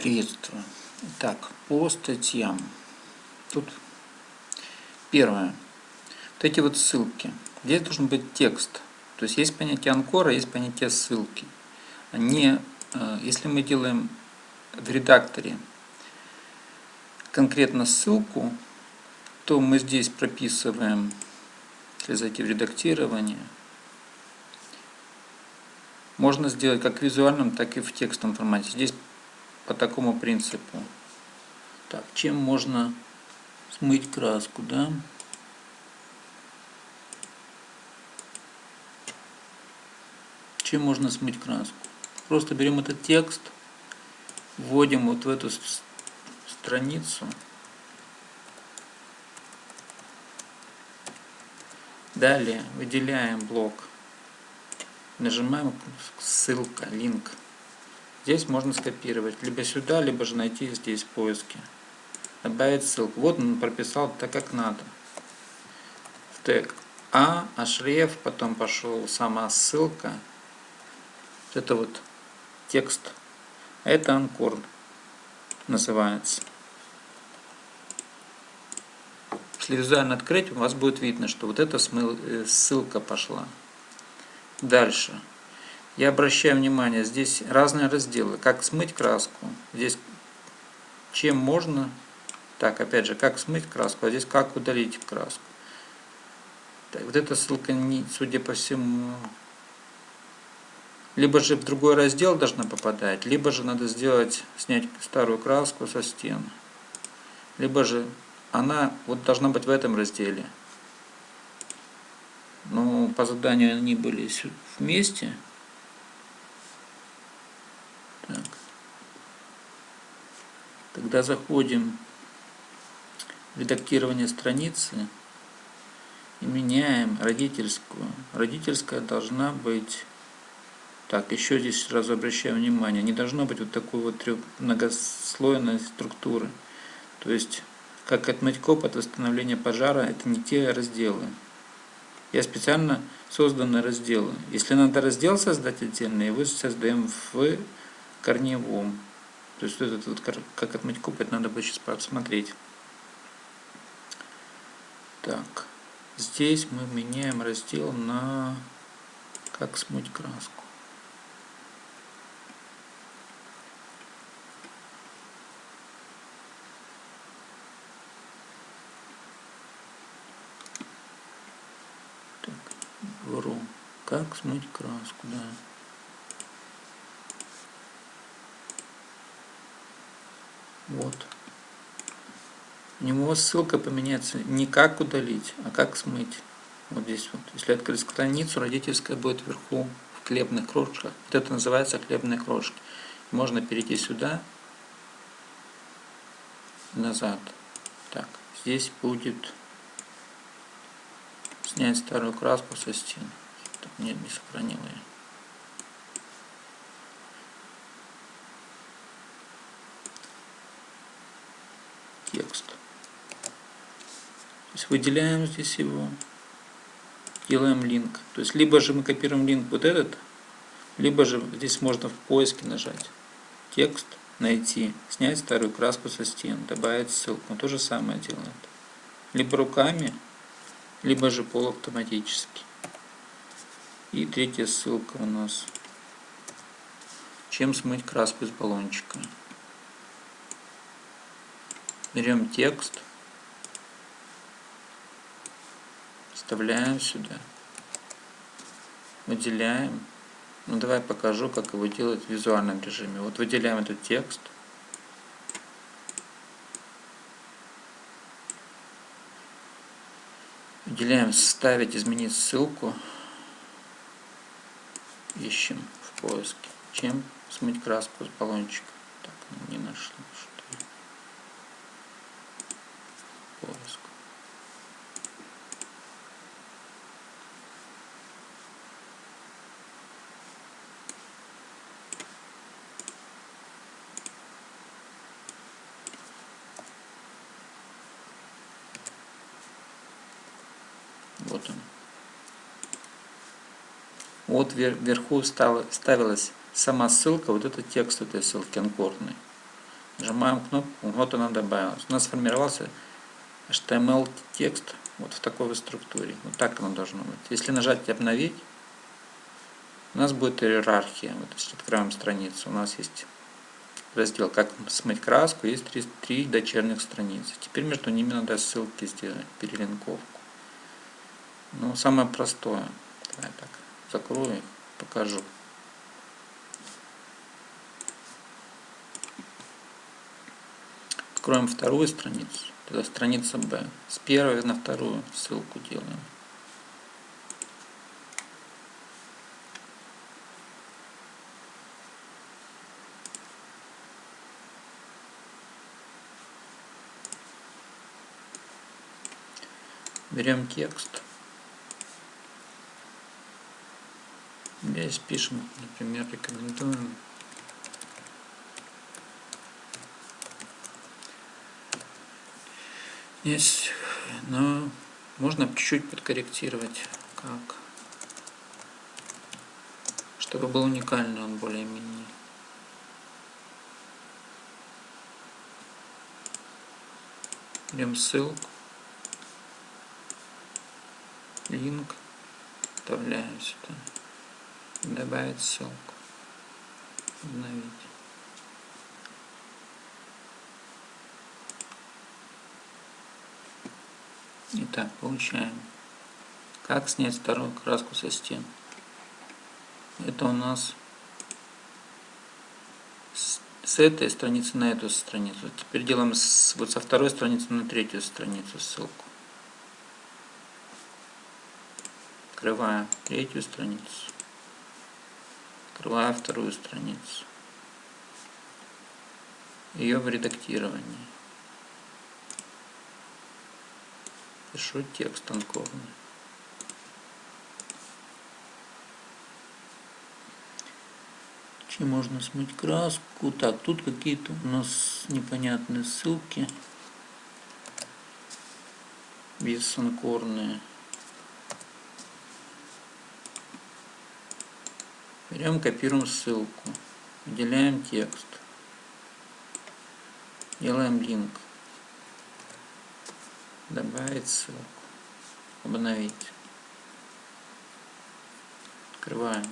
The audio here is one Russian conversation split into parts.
Приветствую. Итак, по статьям. Тут первое. Вот эти вот ссылки. Здесь должен быть текст. То есть есть понятие анкора, есть понятие ссылки. Они, э, если мы делаем в редакторе конкретно ссылку, то мы здесь прописываем, если зайти в редактирование, можно сделать как в визуальном, так и в текстовом формате. Здесь по такому принципу. Так, чем можно смыть краску, да? Чем можно смыть краску? Просто берем этот текст, вводим вот в эту страницу. Далее выделяем блок. Нажимаем ссылка, линк. Здесь можно скопировать либо сюда, либо же найти здесь в поиске. Добавить ссылку. Вот он прописал так, как надо. В тег А, ашреф, потом пошел сама ссылка. Вот это вот текст. Это анкор называется. Если визуально открыть, у вас будет видно, что вот эта э, ссылка пошла. Дальше. Я обращаю внимание, здесь разные разделы. Как смыть краску. Здесь чем можно. Так, опять же, как смыть краску. А здесь как удалить краску. Так, вот эта ссылка, не, судя по всему, либо же в другой раздел должна попадать, либо же надо сделать, снять старую краску со стен. Либо же она вот должна быть в этом разделе. Но по заданию они были вместе. Тогда заходим в редактирование страницы и меняем родительскую. Родительская должна быть... Так, еще здесь сразу обращаю внимание, не должно быть вот такой вот многослойной структуры. То есть, как отмыть коп от восстановления пожара, это не те разделы. Я специально созданы разделы. Если надо раздел создать отдельный, его создаем в корневом. То есть этот вот, как отмыть куб, это надо будет сейчас посмотреть. Так, здесь мы меняем раздел на как смыть краску. Так. Как смыть краску, да. Вот. У него ссылка поменяется не как удалить, а как смыть. Вот здесь вот. Если открыть страницу, родительская будет вверху в хлебных крошках. Вот это называется хлебные крошки. Можно перейти сюда, назад. Так, здесь будет снять старую краску со стен. Так, нет, не сохранила я. текст. То есть выделяем здесь его, делаем линк. То есть либо же мы копируем линк вот этот, либо же здесь можно в поиске нажать текст, найти, снять старую краску со стен, добавить ссылку. Он то же самое делает. Либо руками, либо же полуавтоматически. И третья ссылка у нас. Чем смыть краску из баллончика берем текст, вставляем сюда, выделяем. Ну давай покажу, как его делать в визуальном режиме. Вот выделяем этот текст. Выделяем «Вставить», «Изменить ссылку». Ищем в поиске. Чем смыть краску с баллончика. Так, не нашли. Вот он. Вот вверху ставилась сама ссылка, вот этот текст этой ссылки анкорный. Нажимаем кнопку, вот она добавилась. У нас сформировался HTML текст вот в такой вот структуре. Вот так оно должно быть. Если нажать обновить, у нас будет иерархия. Вот если открываем страницу, у нас есть раздел «Как смыть краску», есть три, три дочерних страницы. Теперь между ними надо ссылки сделать, перелинковку. Ну, самое простое. Давай так, закрою, покажу. Откроем вторую страницу. Это страница B. С первой на вторую ссылку делаем. Берем текст. Здесь пишем, например, рекомендуем. Есть, но можно чуть-чуть подкорректировать, как, чтобы был уникальный он более-менее. Берем ссылку. Линк, вставляем сюда, добавить ссылку, обновить. Итак, получаем. Как снять вторую краску со стен? Это у нас с этой страницы на эту страницу. Теперь делаем с, вот со второй страницы на третью страницу ссылку. Открываем третью страницу. Открываю вторую страницу. Ее в редактировании. Пишу текст анкорный. Чем можно смыть краску? Так, тут какие-то у нас непонятные ссылки. Бессанкорные. Берем, копируем ссылку, выделяем текст, делаем линк, добавить ссылку, обновить, открываем,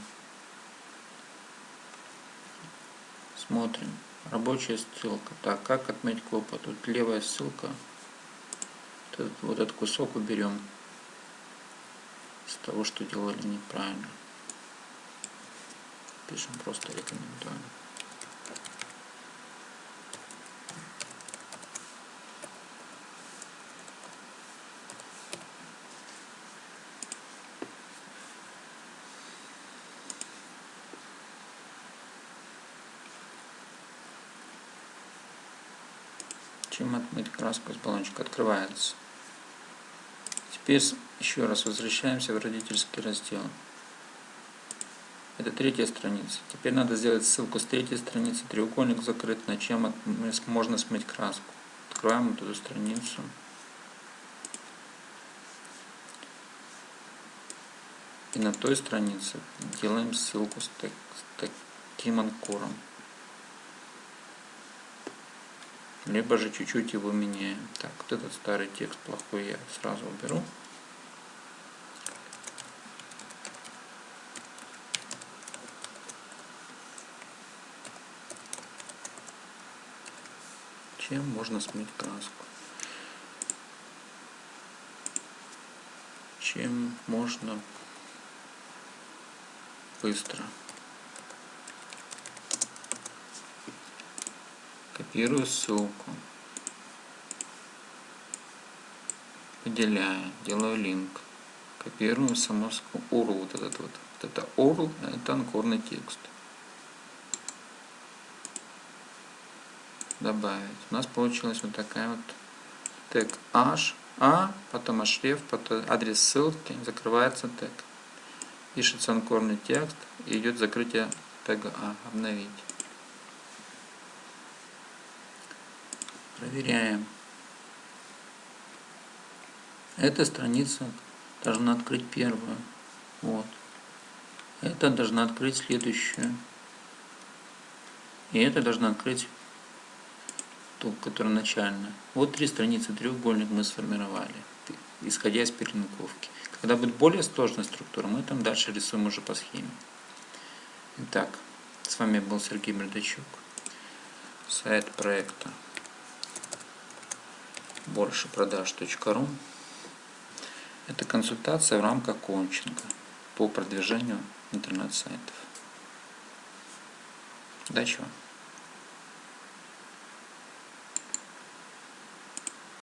смотрим, рабочая ссылка. Так, как отметить копа? Тут левая ссылка, вот этот, вот этот кусок уберем. С того, что делали неправильно пишем просто рекомендуем. Чем отмыть краску из баллончика открывается. Теперь еще раз возвращаемся в родительский раздел. Это третья страница. Теперь надо сделать ссылку с третьей страницы. Треугольник закрыт, на чем можно смыть краску. Открываем эту страницу. И на той странице делаем ссылку с, так, с таким анкором. Либо же чуть-чуть его меняем. Так, вот этот старый текст плохой я сразу уберу. Чем можно смыть краску. Чем можно быстро. Копирую ссылку. Выделяю, делаю линк. Копирую само URL, вот этот вот. Вот это URL, это анкорный текст. Добавить. У нас получилась вот такая вот тег h, a, потом href, потом адрес ссылки, закрывается тег. Пишется анкорный текст и идет закрытие тега a, обновить. Проверяем. Эта страница должна открыть первую. Вот. Это должна открыть следующую. И это должна открыть ту, которая начальная. Вот три страницы треугольник мы сформировали, исходя из перелинковки. Когда будет более сложная структура, мы там дальше рисуем уже по схеме. Итак, с вами был Сергей Бердачук. Сайт проекта большепродаж.ру Это консультация в рамках коучинга по продвижению интернет-сайтов. Удачи вам!